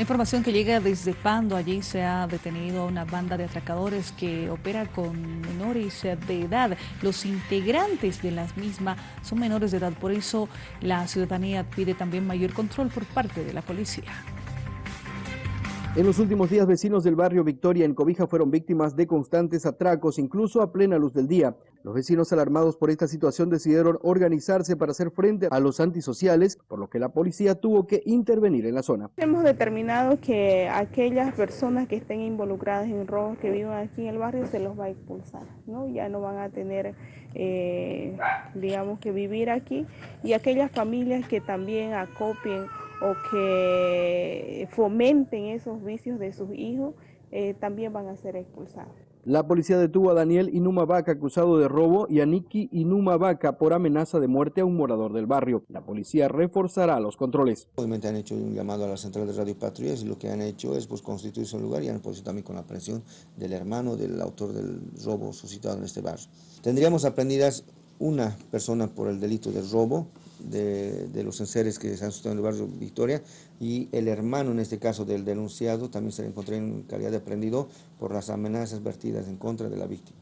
La información que llega desde Pando, allí se ha detenido una banda de atracadores que opera con menores de edad. Los integrantes de las mismas son menores de edad, por eso la ciudadanía pide también mayor control por parte de la policía. En los últimos días, vecinos del barrio Victoria en Cobija fueron víctimas de constantes atracos, incluso a plena luz del día. Los vecinos alarmados por esta situación decidieron organizarse para hacer frente a los antisociales, por lo que la policía tuvo que intervenir en la zona. Hemos determinado que aquellas personas que estén involucradas en robos que vivan aquí en el barrio se los va a expulsar, ¿no? Ya no van a tener, eh, digamos, que vivir aquí y aquellas familias que también acopien o que fomenten esos vicios de sus hijos, eh, también van a ser expulsados. La policía detuvo a Daniel Inuma Vaca acusado de robo y a Niki Inuma Vaca por amenaza de muerte a un morador del barrio. La policía reforzará los controles. Obviamente han hecho un llamado a la central de radio patrullas y lo que han hecho es pues, constituirse un lugar y han puesto también con la presión del hermano del autor del robo suscitado en este barrio. Tendríamos aprendidas una persona por el delito de robo de, los enseres que se han suscitado en el barrio Victoria y el hermano, en este caso del denunciado, también se le encontró en calidad de aprendido por las amenazas vertidas en contra de la víctima.